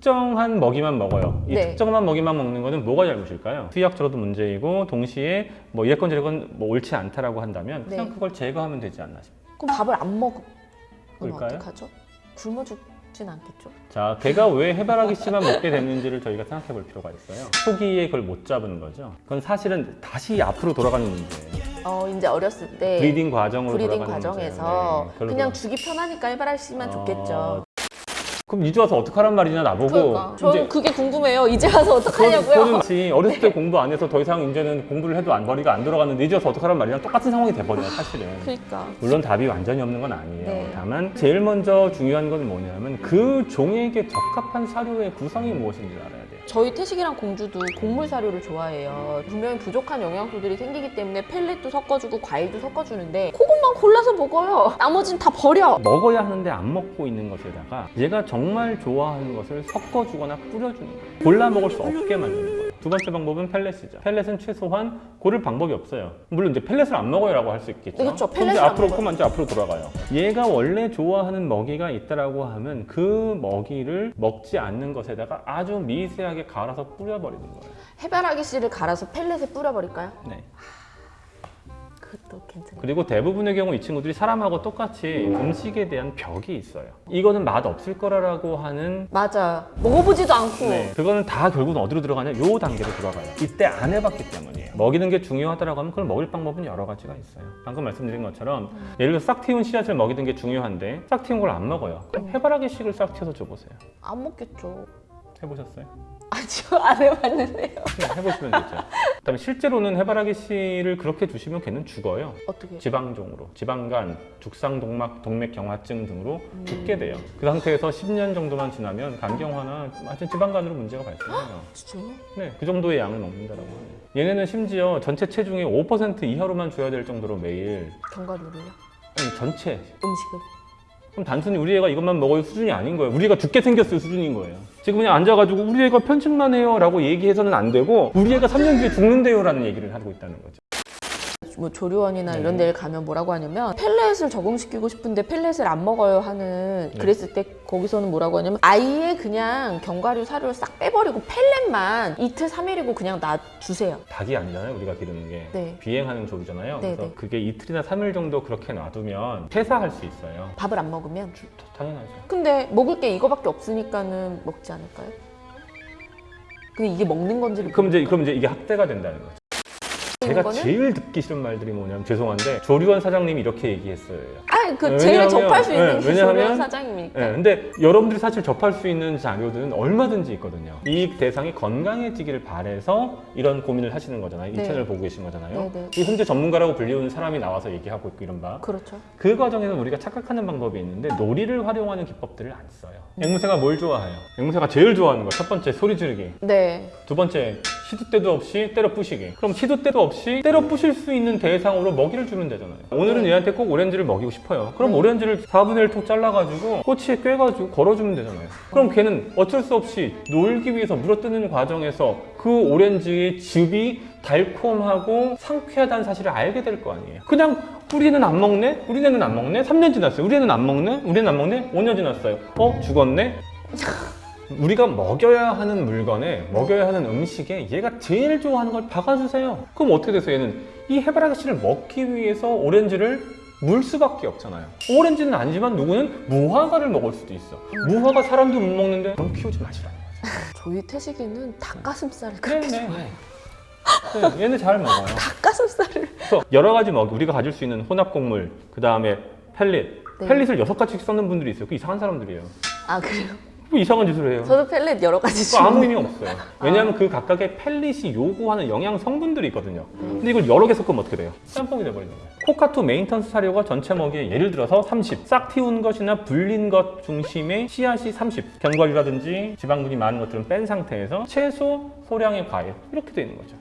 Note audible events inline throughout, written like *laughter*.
특정한 먹이만 먹어요. 이 네. 특정한 먹이만 먹는 거는 뭐가 잘못일까요? 수의학적으로도 문제이고 동시에 뭐 이랬건 저랬건 뭐 옳지 않다라고 한다면 그냥 네. 그걸 제거하면 되지 않나 싶어요. 그럼 밥을 안 먹으면 그럴까요? 어떡하죠? 굶어 죽진 않겠죠? 자, 개가 왜 해바라기 씨만 먹게 됐는지를 저희가 생각해 볼 필요가 있어요. 초기에 그걸 못 잡은 거죠. 그건 사실은 다시 앞으로 돌아가는 문제예요. 어 이제 어렸을 때 breeding 과정으로 breeding 과정에서. 네, 그냥 주기 편하니까 해바라기 씨만 어, 좋겠죠. 그럼 이제 와서 어떡하란 말이냐 나보고. 그러니까 저는 그게 궁금해요. 이제 와서 어떡하냐고요? 저는 같이 *laughs* 어렸을 때 공부 안 해서 더 이상 이제는 공부를 해도 안 머리가 안 돌아가는데 이제 와서 어떡하란 말이냐 똑같은 상황이 돼버려요 사실은. 그러니까 물론 답이 완전히 없는 건 아니에요. 네. 다만 제일 먼저 중요한 건 뭐냐면 그 종에게 적합한 사료의 구성이 무엇인지를 알아야 돼요. 저희 태식이랑 공주도 곡물 사료를 좋아해요. 분명히 부족한 영양소들이 생기기 때문에 펠렛도 섞어주고 과일도 섞어주는데 그것만 골라서 먹어요. 나머지는 다 버려. 먹어야 하는데 안 먹고 있는 것에다가 얘가 정말 좋아하는 것을 섞어주거나 뿌려주는 거예요. 골라 먹을 수 없게 만드는. 두 번째 방법은 펠렛이죠. 펠렛은 최소한 고를 방법이 없어요. 물론 이제 펠렛을 안 먹어요 라고 할 수 있겠죠. 네, 그렇죠. 그럼 이제 펠렛을 앞으로 먹어요. 그만 이제 앞으로 돌아가요. 얘가 원래 좋아하는 먹이가 있다라고 하면 그 먹이를 먹지 않는 것에다가 아주 미세하게 갈아서 뿌려버리는 거예요. 해바라기 씨를 갈아서 펠렛에 뿌려버릴까요? 네. 그것도 괜찮아요. 그리고 대부분의 경우 이 친구들이 사람하고 똑같이 음식에 대한 벽이 있어요. 이거는 맛 없을 거라고 하는 맞아요. 먹어보지도 않고 네, 그거는 다 결국은 어디로 들어가냐? 요 단계로 들어가요. 이때 안 해봤기 때문이에요. 먹이는 게 중요하다라고 하면 그걸 먹일 방법은 여러 가지가 있어요. 방금 말씀드린 것처럼 예를 들어 싹 틔운 씨앗을 먹이는 게 중요한데 싹 틔운 걸 안 먹어요. 그럼 해바라기 씨를 싹 틔워서 줘보세요. 안 먹겠죠. 해보셨어요? 아직 안 해봤는데요. 네, 해보시면 되죠. 그다음에 실제로는 해바라기 씨를 그렇게 주시면 걔는 죽어요. 어떻게? 지방종으로, 지방간, 죽상동맥, 동맥경화증 등으로 죽게 돼요. 그 상태에서 10년 정도만 지나면 간경화나 하여튼 지방간으로 문제가 발생해요. *gasps* 진짜요? 네, 그 정도의 양을 먹는다라고 하네요. 얘네는 심지어 전체 체중의 5% 이하로만 줘야 될 정도로 매일 견과류를요? 아니, 전체 음식을? 그럼 단순히 우리 애가 이것만 먹을 수준이 아닌 거예요. 우리 애가 죽게 생겼을 수준인 거예요. 지금 그냥 앉아가지고 우리 애가 편식만 해요 라고 얘기해서는 안 되고 우리 애가 3년 뒤에 죽는데요 라는 얘기를 하고 있다는 거죠. 뭐 조리원이나 네. 이런 데를 가면 뭐라고 하냐면 펠렛을 적응시키고 싶은데 펠렛을 안 먹어요 하는 네. 그랬을 때 거기서는 뭐라고 하냐면 아예 그냥 견과류 사료를 싹 빼버리고 펠렛만 이틀 삼일이고 그냥 놔주세요 닭이 아니잖아요 우리가 기르는 게 네. 비행하는 조류잖아요. 네, 그래서 네. 그게 이틀이나 3일 정도 그렇게 놔두면 폐사할 수 있어요. 밥을 안 먹으면 주- 당연하죠. 근데 먹을 게 이거밖에 없으니까는 먹지 않을까요? 근데 이게 먹는 건지를 그럼 이제 그럼 이제 이게 학대가 된다는 거죠. 제가 거는? 제일 듣기 싫은 말들이 뭐냐면 죄송한데 조리원 사장님이 이렇게 얘기했어요. 아니 그 네, 제일 접할 수 있는 네, 게 왜냐하면- 사장님이니까 네, 근데 여러분들이 사실 접할 수 있는 자료들은 얼마든지 있거든요. 이 대상이 건강해지기를 바래서 이런 고민을 하시는 거잖아요. 이 네. 채널 보고 계신 거잖아요. 네, 네. 이 현재 전문가라고 불리우는 사람이 나와서 얘기하고 있고 이런 바. 그렇죠 그 과정에서 우리가 착각하는 방법이 있는데 놀이를 활용하는 기법들을 안 써요. 앵무새가 뭘 좋아해요? 앵무새가 제일 좋아하는 거 첫 번째 소리 지르기, 네두 번째 시도 때도 없이 때려 부시기. 그럼 시도 때도 없이 때려 부실 수 있는 대상으로 먹이를 주면 되잖아요. 오늘은 얘한테 꼭 오렌지를 먹이고 싶어요. 그럼 네. 오렌지를 4분의 1톡 잘라가지고 꼬치에 꿰가지고 걸어주면 되잖아요. 그럼 걔는 어쩔 수 없이 놀기 위해서 물어뜯는 과정에서 그 오렌지의 즙이 달콤하고 상쾌하다는 사실을 알게 될 거 아니에요. 그냥 우리 애는 안 먹네? 우리 애는 안 먹네? 3년 지났어요. 우리 애는 안 먹네? 우리 애는 안 먹네? 5년 지났어요. 어? 죽었네? 우리가 먹여야 하는 물건에 먹여야 하는 음식에 얘가 제일 좋아하는 걸 박아주세요. 그럼 어떻게 돼서 얘는 이 해바라기 씨를 먹기 위해서 오렌지를 물 수밖에 없잖아요. 오렌지는 아니지만 누구는 무화과를 먹을 수도 있어. 무화과 사람도 못 먹는데 그럼 키우지 마시라는 거죠. 저희 태식이는 닭가슴살을 그렇게 네, 좋아해요 네, 얘는 잘 먹어요. *laughs* 닭가슴살을 그래서 여러 가지 먹이 우리가 가질 수 있는 혼합 곡물, 그 다음에 펠릿. 네. 펠릿을 여섯 가지씩 써는 분들이 있어요. 그 이상한 사람들이에요. 아 그래요? 뭐 이상한 짓을 해요. 저도 펠렛 여러 가지 그거 아무. 의미 없어요. 왜냐하면 그 각각의 펠릿이 요구하는 영양 성분들이 있거든요. 근데 이걸 여러 개 섞으면 어떻게 돼요? 짬뽕이 돼버리는 거예요. cockatoo maintenance 사료가 전체 먹이에 예를 들어서 30, 싹 틔운 것이나 불린 것 중심의 씨앗이 30, 견과류라든지 지방분이 많은 것들은 뺀 상태에서 최소 소량의 과일 이렇게 되는 거죠.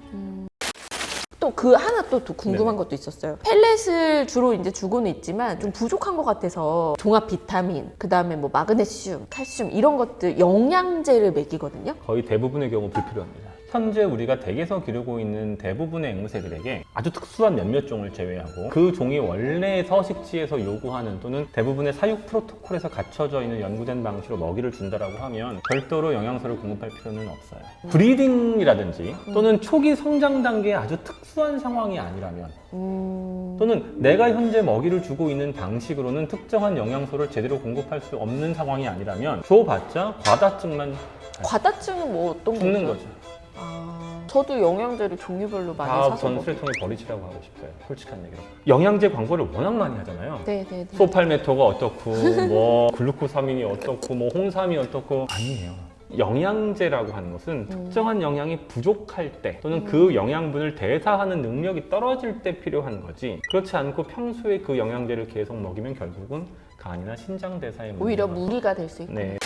또 그 하나 또, 또 궁금한. 것도 있었어요. 펠렛을 주로 이제 주고는 있지만 좀 부족한 것 같아서 종합 비타민, 그 다음에 뭐 마그네슘, 칼슘 이런 것들 영양제를 먹이거든요. 거의 대부분의 경우 불필요합니다. 현재 우리가 댁에서 기르고 있는 대부분의 앵무새들에게 아주 특수한 몇몇 종을 제외하고 그 종이 원래 서식지에서 요구하는 또는 대부분의 사육 프로토콜에서 갖춰져 있는 연구된 방식으로 먹이를 준다라고 하면 별도로 영양소를 공급할 필요는 없어요. 브리딩이라든지 또는 초기 성장 단계의 아주 특수 한 상황이 아니라면 음... 또는 내가 현재 먹이를 주고 있는 방식으로는 특정한 영양소를 제대로 공급할 수 없는 상황이 아니라면 줘봤자 과다증만 과다증은 뭐 어떤 죽는 거죠? 거죠. 아, 저도 영양제를 종류별로 많이 다 사서 전 먹어요. 쓰레통에 버리시라고 하고 싶어요. 솔직한 얘기로. 영양제 광고를 워낙 많이 하잖아요. 네네네. 소팔메토가 어떻고 뭐 *laughs* 글루코사민이 어떻고 뭐 홍삼이 어떻고 아니에요. 영양제라고 하는 것은 특정한 영양이 부족할 때 또는 그 영양분을 대사하는 능력이 떨어질 때 필요한 거지 그렇지 않고 평소에 그 영양제를 계속 먹이면 결국은 간이나 신장 대사에 오히려 무리가 될 수 있고. 네.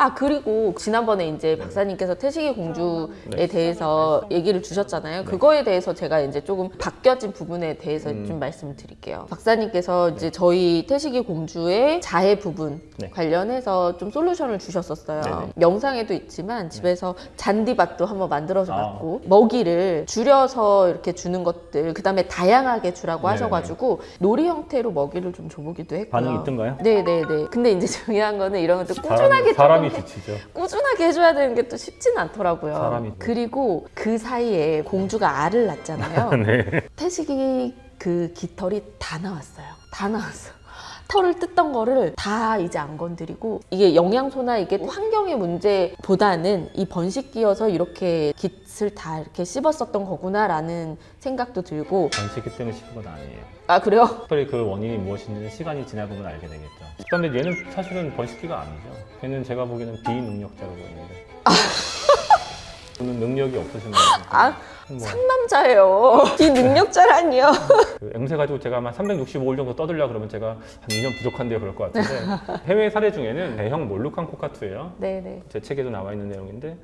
아 그리고 지난번에 이제 박사님께서 태식이 공주에 네. 대해서 얘기를 주셨잖아요. 그거에 대해서 제가 이제 조금 바뀌어진 부분에 대해서 음. 좀 말씀을 드릴게요. 박사님께서 이제 저희 태식이 공주의 자해 부분 네. 관련해서 좀 솔루션을 주셨었어요. 네네. 영상에도 있지만 집에서 잔디밭도 한번 만들어서 아. 봤고 먹이를 줄여서 이렇게 주는 것들 그 다음에 다양하게 주라고 네네. 하셔가지고 놀이 형태로 먹이를 좀 줘보기도 했고요. 반응이 있던가요? 네네네. 근데 이제 *laughs* 중요한 거는 이런 것도 꾸준하게 사람이, 사람이 조금 지치죠. 꾸준하게 해줘야 되는 게 또 쉽지는 않더라고요. 사람이. 그리고 그 사이에 공주가 알을 낳잖아요. *laughs* 네. 태식이 그 깃털이 다 나왔어요. 다 나왔어. 털을 뜯던 거를 다 이제 안 건드리고 이게 영양소나 이게 환경의 문제보다는 이 번식기여서 이렇게 깃을 다 이렇게 씹었었던 거구나라는 생각도 들고 번식기 때문에 씹은 건 아니에요. 아 그래요? 특별히 그 원인이 무엇인지는 시간이 지나 보면 알게 되겠죠. 그런데 얘는 사실은 번식기가 아니죠. 얘는 제가 보기에는 비능력자로 보이는데. 저는 능력이 없으신 분이니까. 아 뭐, 상남자예요. 비능력자라니요. 그 앵무새 가지고 제가 한 365일 정도 떠들려 그러면 제가 한 2년 부족한데요 그럴 것 같은데 해외 사례 중에는 대형 몰루칸 코카투예요. 네네. 제 책에도 나와 있는 내용인데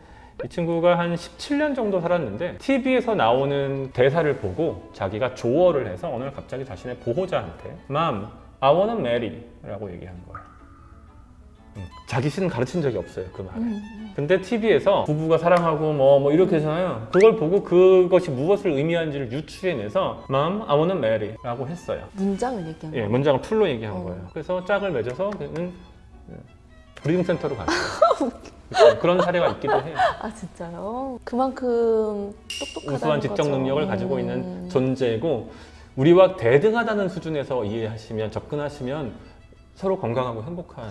이 친구가 한 17년 정도 살았는데 TV에서 나오는 대사를 보고 자기가 조어를 해서 어느 날 갑자기 자신의 보호자한테 Mom, I wanna marry 라고 얘기한 거예요. 음, 자기 씨는 가르친 적이 없어요 그 말을. 근데 TV에서 부부가 사랑하고 뭐, 뭐 이렇게 하잖아요. 그걸 보고 그것이 무엇을 의미하는지를 유추해내서 Mom, I wanna marry 라고 했어요. 문장을 얘기한 예, 거예요. 문장을 full로 얘기한 어. 거예요. 그래서 짝을 맺어서 그는 breeding 센터로 갔어요. *laughs* 그렇죠. 그런 사례가 있기도 해요. 아 진짜요? 그만큼 똑똑하다는 우수한 지적. 능력을 가지고 음. 있는 존재고 우리와 대등하다는 수준에서 이해하시면 접근하시면 서로 건강하고 행복한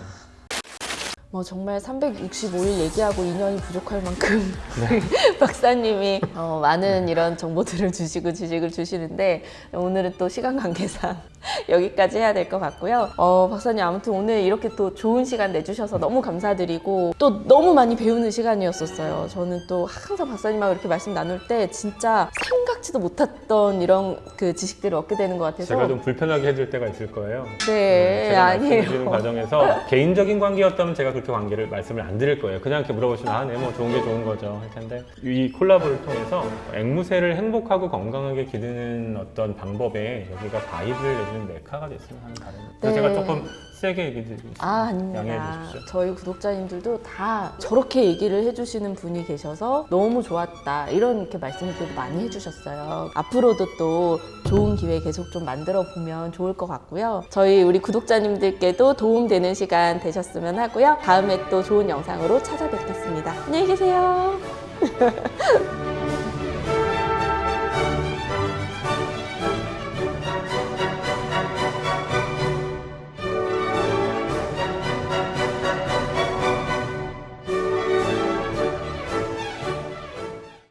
뭐 정말 365일 얘기하고 인연이 부족할 만큼 네. *laughs* 박사님이 어, 많은 이런 정보들을 주시고 지식을 주시는데 오늘은 또 시간 관계상 *laughs* 여기까지 해야 될 것 같고요. 어, 박사님 아무튼 오늘 이렇게 또 좋은 시간 내주셔서 너무 감사드리고 또 너무 많이 배우는 시간이었었어요. 저는 또 항상 박사님하고 이렇게 말씀 나눌 때 진짜 생각지도 못했던 이런 그 지식들을 얻게 되는 것 같아서 제가 좀 불편하게 해줄 때가 있을 거예요. 네 제가 말씀드리는 아니에요. 과정에서 *laughs* 개인적인 관계였다면 제가 그 렇게 관계를 말씀을 안 드릴 거예요. 그냥 이렇게 물어보시면 아, 네, 뭐 좋은 게 좋은 거죠. 할 텐데 이 콜라보를 통해서 앵무새를 행복하고 건강하게 기르는 어떤 방법에 여기가 바이블 내지는 메카가 됐으면 하는 바람입니다. 그래서 네. 제가 조금 세게 얘기 드리겠습니다. 아, 아닙니다. 주십시오. 저희 구독자님들도 다 저렇게 얘기를 해주시는 분이 계셔서 너무 좋았다. 이런 이렇게 말씀들도 많이 해주셨어요. 앞으로도 또 좋은 기회 계속 좀 만들어 보면 좋을 것 같고요. 저희 우리 구독자님들께도 도움되는 시간 되셨으면 하고요. 다음에 또 좋은 영상으로 찾아뵙겠습니다. 안녕히 계세요. *laughs*